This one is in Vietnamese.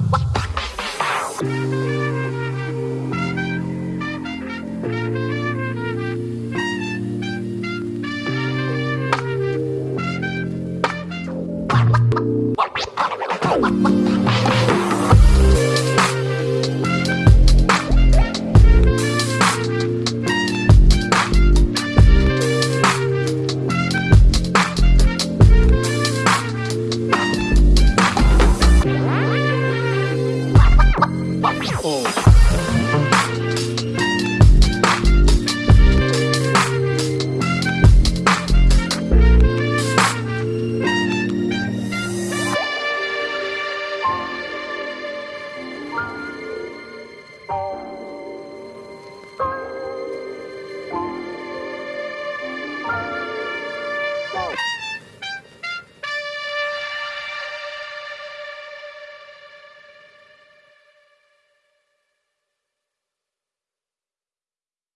Bye.